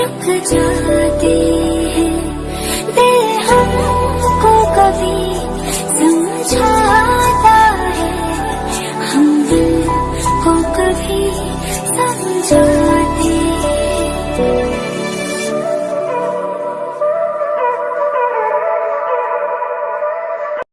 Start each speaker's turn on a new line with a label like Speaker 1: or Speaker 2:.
Speaker 1: रुक जाते हैं। दिल हमको कभी समझाता है। हम दिल को कभी समझाते हैं।